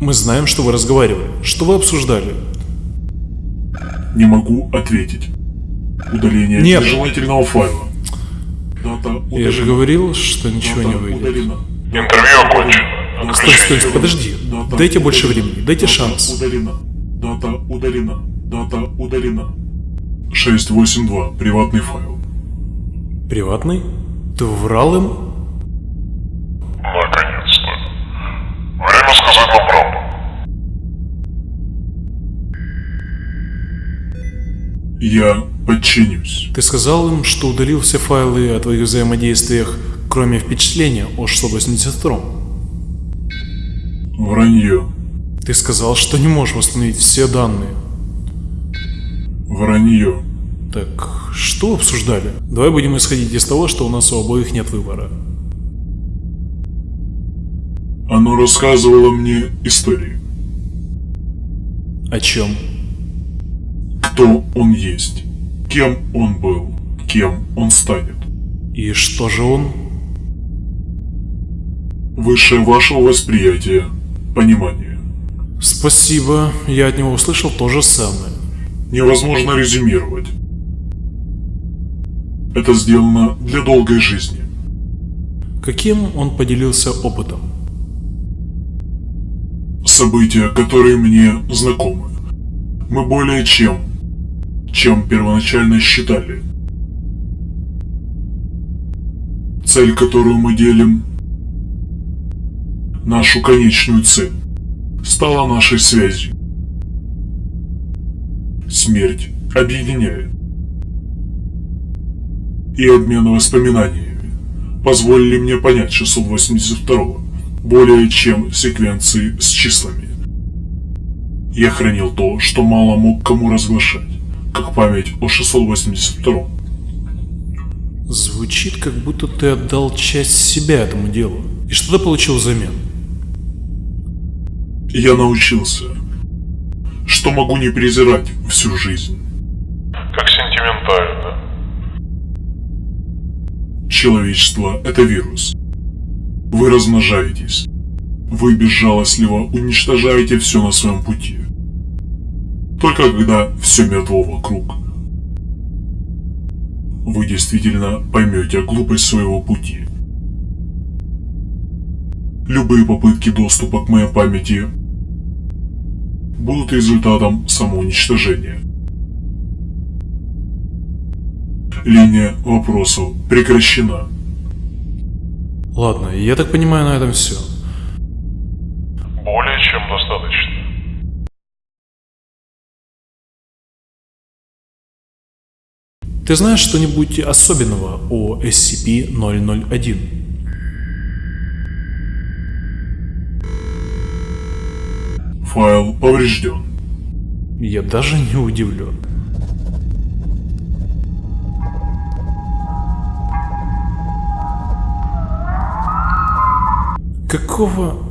Мы знаем, что вы разговаривали. Что вы обсуждали? Не могу ответить. Удаление Нет. нежелательного файла. Дата удалена. Я же говорил, что ничего Дата не выйдет. удалена. Интервью окончено. Стой, стой, подожди. Дата Дайте больше удалена. времени, дайте Дата шанс. Удалена. Дата удалена. Дата удалена. 682. Приватный файл. Приватный? Ты врал им? Я подчинюсь. Ты сказал им, что удалил все файлы о твоих взаимодействиях, кроме впечатления о 682 Вранье. Ты сказал, что не можешь восстановить все данные. Вранье. Так, что обсуждали? Давай будем исходить из того, что у нас у обоих нет выбора. Оно рассказывало мне истории. О чем? Кто он есть. Кем он был. Кем он станет. И что же он? Выше вашего восприятия. Понимания. Спасибо, я от него услышал то же самое. Невозможно резюмировать. Это сделано для долгой жизни. Каким он поделился опытом? События, которые мне знакомы. Мы более чем, чем первоначально считали. Цель, которую мы делим, нашу конечную цель, стала нашей связью. Смерть объединяет. И обмен воспоминаниями позволили мне понять 682 более чем секвенции с числами. Я хранил то, что мало мог кому разглашать, как память о 682 Звучит, как будто ты отдал часть себя этому делу. И что ты получил взамен? Я научился, что могу не презирать всю жизнь. Как сентиментально. Человечество – это вирус. Вы размножаетесь. Вы безжалостливо уничтожаете все на своем пути. Только когда все мертво вокруг, вы действительно поймете глупость своего пути. Любые попытки доступа к моей памяти будут результатом самоуничтожения. Линия вопросов прекращена. Ладно, я так понимаю, на этом все. Более чем достаточно. Ты знаешь что-нибудь особенного о SCP-001? Файл поврежден. Я даже не удивлен. Какого...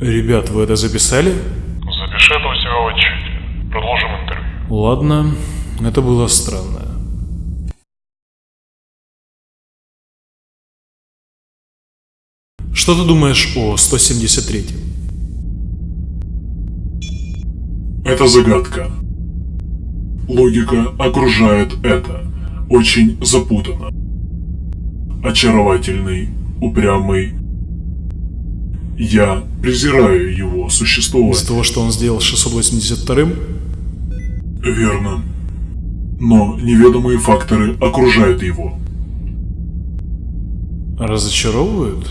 Ребят, вы это записали? Запиши это у себя в отчете. Продолжим интервью. Ладно, это было странно. Что ты думаешь о 173? Это загадка. Логика окружает это. Очень запутанно. Очаровательный, упрямый. Я презираю его Из существование. того, что он сделал с 682-м? Верно. Но неведомые факторы окружают его. Разочаровывают?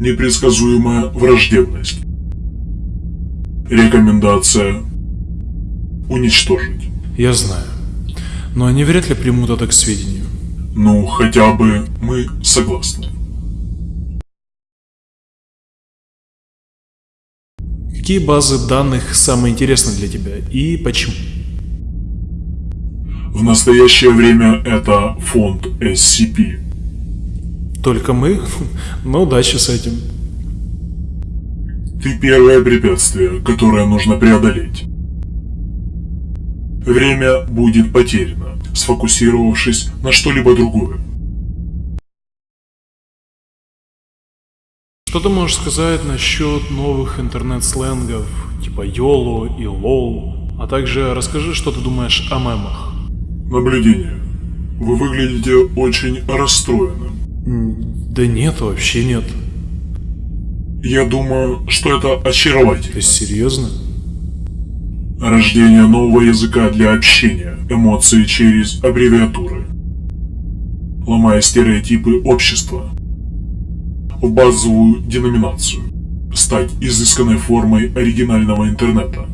Непредсказуемая враждебность. Рекомендация уничтожить. Я знаю. Но они вряд ли примут это к сведению. Ну, хотя бы мы согласны. Какие базы данных самые интересные для тебя и почему? В настоящее время это фонд SCP. Только мы? Ну, удачи с этим. Ты первое препятствие, которое нужно преодолеть. Время будет потеряно, сфокусировавшись на что-либо другое. Что ты можешь сказать насчет новых интернет-сленгов, типа YOLO и LOL, а также расскажи, что ты думаешь о мемах. Наблюдение. Вы выглядите очень расстроенным. Да нет, вообще нет. Я думаю, что это очаровательно. Ты серьезно? Рождение нового языка для общения, эмоции через аббревиатуры. Ломая стереотипы общества. В базовую деноминацию. Стать изысканной формой оригинального интернета.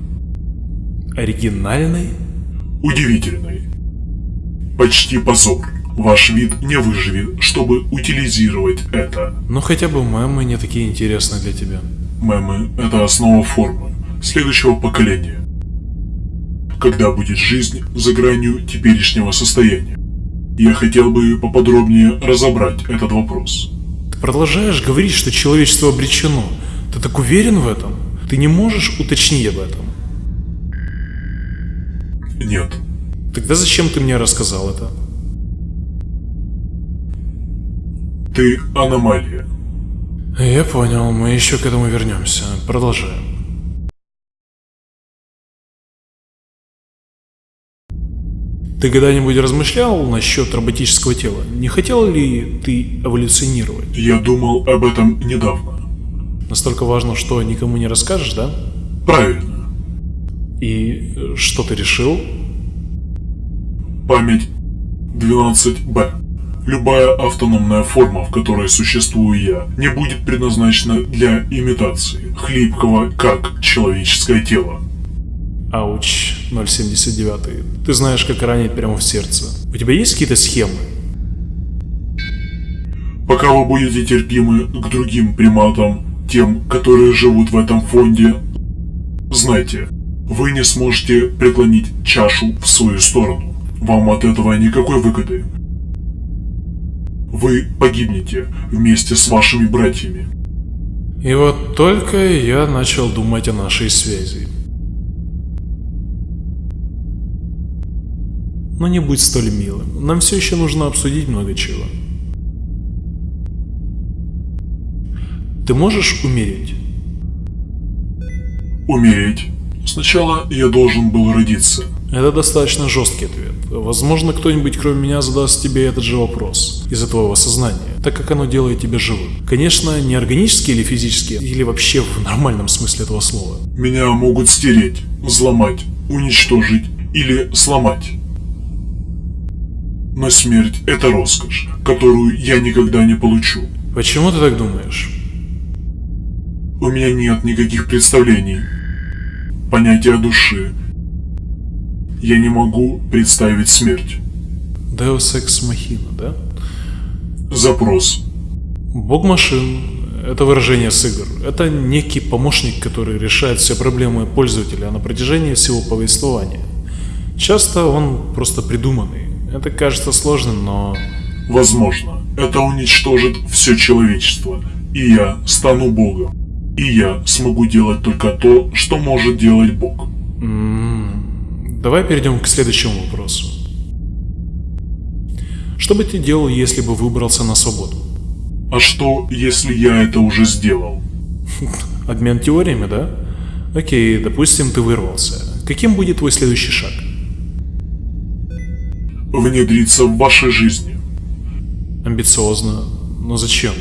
Оригинальный? Удивительной. Почти позор. Ваш вид не выживет, чтобы утилизировать это. Ну хотя бы мемы не такие интересные для тебя. Мемы – это основа формы следующего поколения. Когда будет жизнь за гранью теперешнего состояния? Я хотел бы поподробнее разобрать этот вопрос. Ты продолжаешь говорить, что человечество обречено. Ты так уверен в этом? Ты не можешь уточнить об этом? Нет, Тогда зачем ты мне рассказал это? ты аномалия. Я понял, мы еще к этому вернемся. Продолжаем. Ты когда-нибудь размышлял насчет роботического тела? Не хотел ли ты эволюционировать? Я думал об этом недавно. Настолько важно, что никому не расскажешь, да? Правильно. И что ты решил? Память 12Б. Любая автономная форма, в которой существую я, не будет предназначена для имитации, хлипкого, как человеческое тело. Ауч, 079. Ты знаешь, как ранить прямо в сердце. У тебя есть какие-то схемы? Пока вы будете терпимы к другим приматам, тем, которые живут в этом фонде, знайте, вы не сможете преклонить чашу в свою сторону. Вам от этого никакой выгоды. Вы погибнете вместе с вашими братьями. И вот только я начал думать о нашей связи. Но не будь столь милым. Нам все еще нужно обсудить много чего. Ты можешь умереть? Умереть. Сначала я должен был родиться. Это достаточно жесткий ответ. Возможно, кто-нибудь кроме меня задаст тебе этот же вопрос из-за твоего сознания, так как оно делает тебя живым. Конечно, не органически или физически, или вообще в нормальном смысле этого слова. Меня могут стереть, взломать, уничтожить или сломать. Но смерть – это роскошь, которую я никогда не получу. Почему ты так думаешь? У меня нет никаких представлений, понятия души. Я не могу представить смерть. Deus Ex Machina, да? Запрос. Бог машин – это выражение с игр. Это некий помощник, который решает все проблемы пользователя на протяжении всего повествования. Часто он просто придуманный. Это кажется сложным, но... Возможно, это уничтожит все человечество, и я стану Богом. И я смогу делать только то, что может делать Бог. М, Давай перейдем к следующему вопросу. Что бы ты делал, если бы выбрался на свободу? А что, если я это уже сделал? Обмен теориями, да? Окей, допустим, ты вырвался. Каким будет твой следующий шаг? Внедриться в вашей жизни. Амбициозно, но зачем?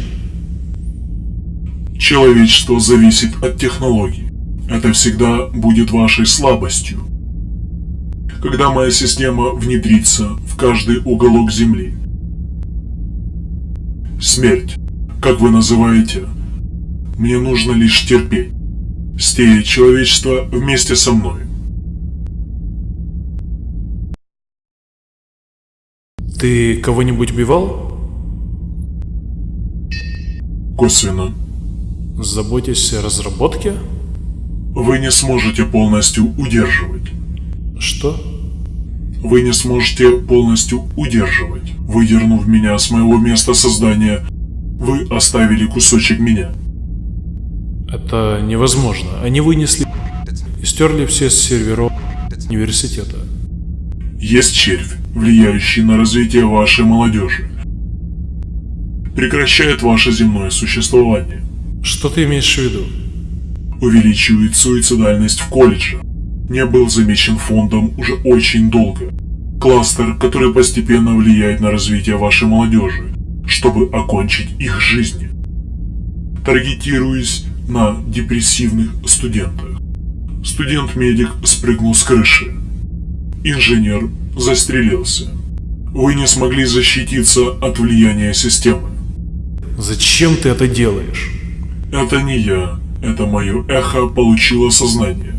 Человечество зависит от технологий. Это всегда будет вашей слабостью. Когда моя система внедрится в каждый уголок Земли. Смерть, как вы называете, мне нужно лишь терпеть. Стереть человечество вместе со мной. Ты кого-нибудь убивал? Косвенно. Заботясь о разработке? Вы не сможете полностью удерживать. Что? Вы не сможете полностью удерживать. Выдернув меня с моего места создания, вы оставили кусочек меня. Это невозможно. Они вынесли и стерли все с серверов университета. Есть червь, влияющий на развитие вашей молодежи. Прекращает ваше земное существование. Что ты имеешь в виду? Увеличивает суицидальность в колледже. Не был замечен фондом уже очень долго. Кластер, который постепенно влияет на развитие вашей молодежи, чтобы окончить их жизни. Таргетируясь на депрессивных студентах. Студент-медик спрыгнул с крыши. Инженер застрелился. Вы не смогли защититься от влияния системы. Зачем ты это делаешь? Это не я, это мое эхо получило сознание.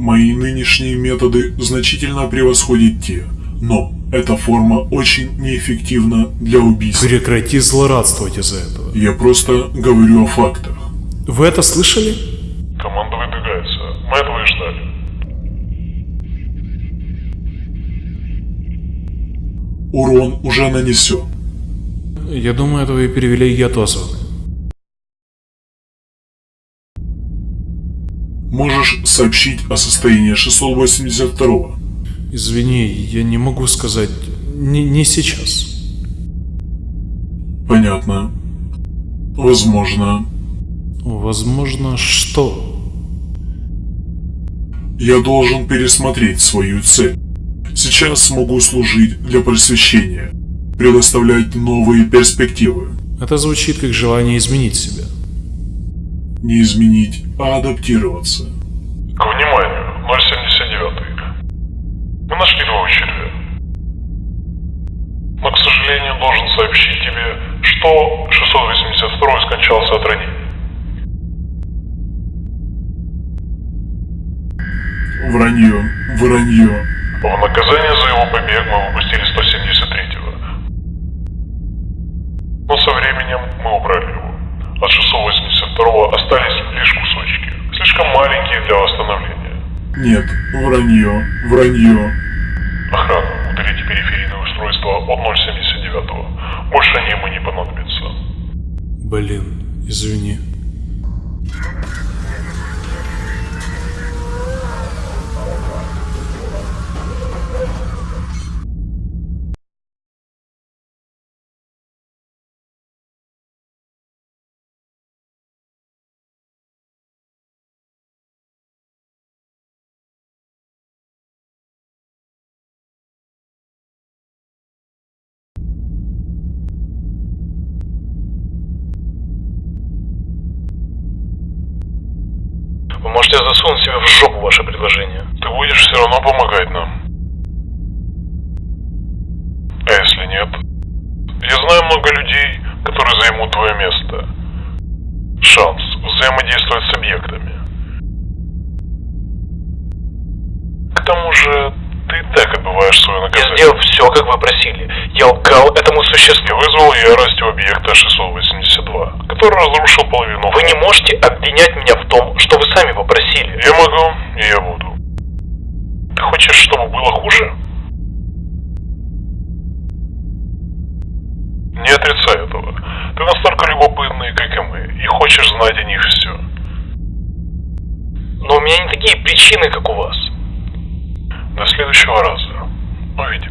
Мои нынешние методы значительно превосходят те, но эта форма очень неэффективна для убийства. Прекрати злорадствовать из-за этого. Я просто говорю о фактах. Вы это слышали? Команда выдвигается. Мы этого и ждали. Урон уже нанесен. Я думаю, этого и перевели яд Можешь сообщить о состоянии 682 Извини, я не могу сказать. Не, не сейчас. Понятно. Возможно, Возможно, что? я должен пересмотреть свою цель. Сейчас смогу служить для просвещения, предоставлять новые перспективы. Это звучит как желание изменить себя. Не изменить, а адаптироваться. К вниманию, 079. Мы нашли твоего червя. Но, к сожалению, должен сообщить тебе, что 682 скончался от ранений. Вранье, вранье. В наказание за его побег мы выпустили 173-го. Но со временем мы убрали его. От 682-го остались лишь кусочки, слишком маленькие для восстановления. Нет, вранье, вранье. Охрана, удалите периферийное устройство от 079-го. Больше они ему не понадобятся. Блин, извини. Вы можете засунуть себе в жопу ваше предложение. Ты будешь все равно помогать нам. А если нет? Я знаю много людей, которые займут твое место. Шанс взаимодействовать с объектами. К тому же, ты и так отбываешь свое Я наказание. сделал все, как вы просили. Я лгал этому Я существу. вызвал ярость у объекта 682, который разрушил половину. Вы не можете обвинять меня в том, что вы сами попросили. Я могу, и я буду. Ты хочешь, чтобы было хуже? Не отрицай этого. Ты настолько любопытный, как и мы, и хочешь знать о них все. Но у меня не такие причины, как у вас. До следующего раза. Fight.